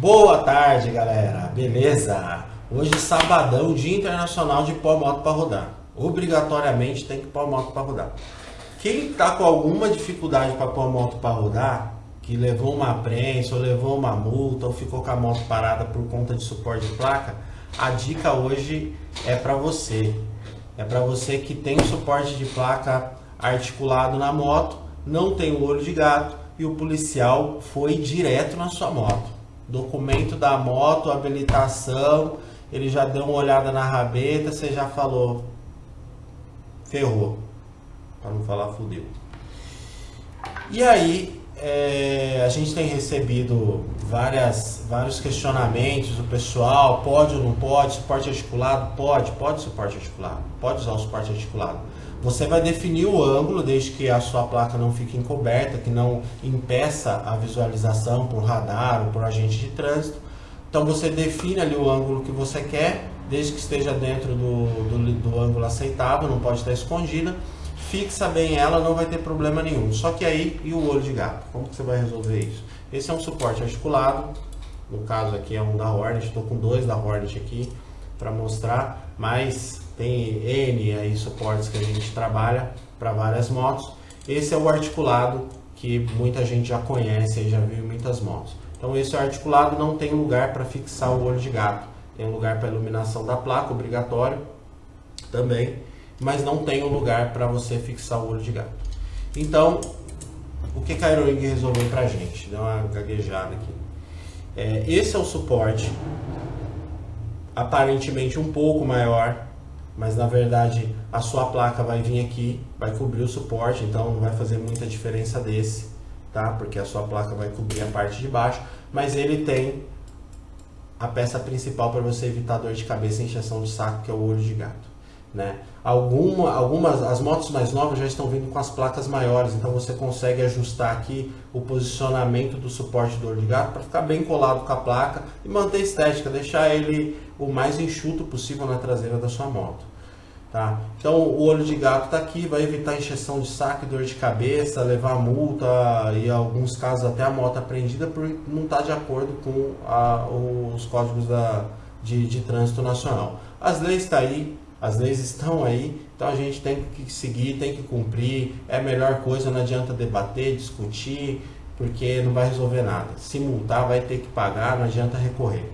Boa tarde, galera. Beleza? Hoje sabadão, Dia Internacional de pôr moto para rodar. Obrigatoriamente tem que pôr moto para rodar. Quem está com alguma dificuldade para pôr moto para rodar, que levou uma prensa, ou levou uma multa, ou ficou com a moto parada por conta de suporte de placa, a dica hoje é para você. É para você que tem suporte de placa articulado na moto, não tem o olho de gato e o policial foi direto na sua moto documento da moto, habilitação, ele já deu uma olhada na rabeta, você já falou, ferrou, para não falar fudeu. E aí, é, a gente tem recebido várias, vários questionamentos do pessoal, pode ou não pode, suporte articulado? Pode, pode suporte articulado, pode usar o suporte articulado. Você vai definir o ângulo desde que a sua placa não fique encoberta, que não impeça a visualização por radar ou por agente de trânsito. Então você define ali o ângulo que você quer, desde que esteja dentro do, do, do ângulo aceitável, não pode estar escondida. Fixa bem ela, não vai ter problema nenhum. Só que aí, e o olho de gato? Como que você vai resolver isso? Esse é um suporte articulado, no caso aqui é um da Hornet, estou com dois da Hornet aqui para mostrar, mas tem N aí suportes que a gente trabalha para várias motos. Esse é o articulado que muita gente já conhece e já viu em muitas motos. Então esse articulado não tem lugar para fixar o olho de gato. Tem lugar para iluminação da placa, obrigatório também, mas não tem um lugar para você fixar o olho de gato. Então, o que a Aeroing resolveu para a gente? Deu uma gaguejada aqui. É, esse é o suporte, aparentemente um pouco maior mas na verdade a sua placa vai vir aqui, vai cobrir o suporte, então não vai fazer muita diferença desse, tá? Porque a sua placa vai cobrir a parte de baixo, mas ele tem a peça principal para você evitar dor de cabeça e injeção de saco, que é o olho de gato. Né? Alguma, algumas, as motos mais novas já estão vindo com as placas maiores, então você consegue ajustar aqui o posicionamento do suporte do olho de gato para ficar bem colado com a placa e manter a estética, deixar ele o mais enxuto possível na traseira da sua moto. Tá? Então o olho de gato está aqui, vai evitar injeção de saco dor de cabeça, levar multa e em alguns casos até a moto apreendida por não estar tá de acordo com a, os códigos da, de, de trânsito nacional. As leis estão tá aí, as leis estão aí, então a gente tem que seguir, tem que cumprir, é a melhor coisa, não adianta debater, discutir, porque não vai resolver nada. Se multar vai ter que pagar, não adianta recorrer.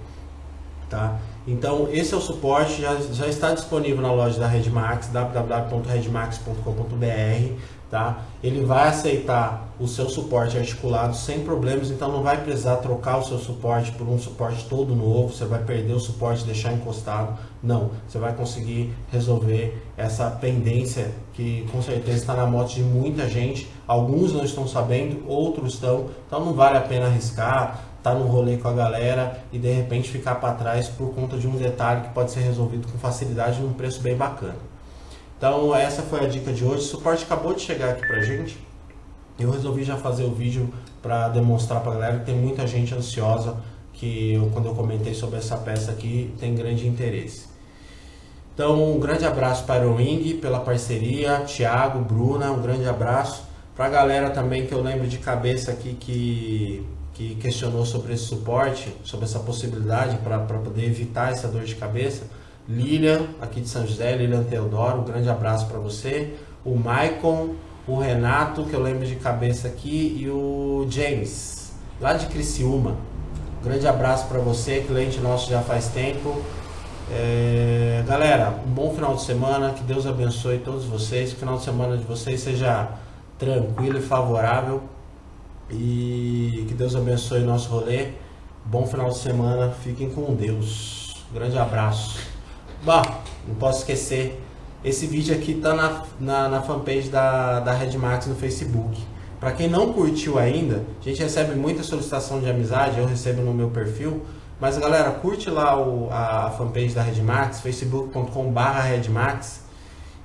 Tá? Então, esse é o suporte, já, já está disponível na loja da Redmax, www.redmax.com.br. Tá? Ele vai aceitar o seu suporte articulado sem problemas, então não vai precisar trocar o seu suporte por um suporte todo novo, você vai perder o suporte deixar encostado. Não, você vai conseguir resolver essa pendência que com certeza está na moto de muita gente. Alguns não estão sabendo, outros estão, então não vale a pena arriscar tá no rolê com a galera e de repente ficar para trás por conta de um detalhe que pode ser resolvido com facilidade num preço bem bacana. Então essa foi a dica de hoje. O suporte acabou de chegar aqui pra gente. Eu resolvi já fazer o vídeo para demonstrar para galera que tem muita gente ansiosa que eu, quando eu comentei sobre essa peça aqui tem grande interesse. Então um grande abraço para o Wing pela parceria, Thiago, Bruna, um grande abraço. Para a galera também que eu lembro de cabeça aqui que que questionou sobre esse suporte, sobre essa possibilidade para poder evitar essa dor de cabeça. Lilian, aqui de São José, Lilian Teodoro, um grande abraço para você. O Maicon, o Renato, que eu lembro de cabeça aqui, e o James, lá de Criciúma. Um grande abraço para você, cliente nosso já faz tempo. É, galera, um bom final de semana, que Deus abençoe todos vocês, que o final de semana de vocês seja tranquilo e favorável. E que Deus abençoe nosso rolê. Bom final de semana. Fiquem com Deus. grande abraço. Bom, não posso esquecer. Esse vídeo aqui tá na, na, na fanpage da, da Redmax no Facebook. Para quem não curtiu ainda, a gente recebe muita solicitação de amizade, eu recebo no meu perfil. Mas galera, curte lá o, a, fanpage da Redmax, facebook.com.br Redmax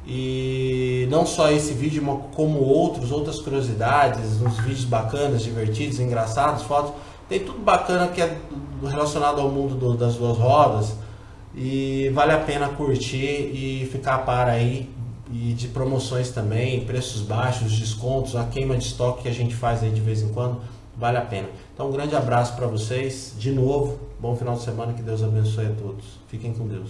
e não só esse vídeo, como outros, outras curiosidades, uns vídeos bacanas, divertidos, engraçados, fotos. Tem tudo bacana que é relacionado ao mundo do, das duas rodas. E vale a pena curtir e ficar a par aí. E de promoções também, preços baixos, descontos, a queima de estoque que a gente faz aí de vez em quando. vale a pena. Então, um grande abraço para vocês, de novo, bom final de semana, que Deus abençoe a todos. Fiquem com Deus.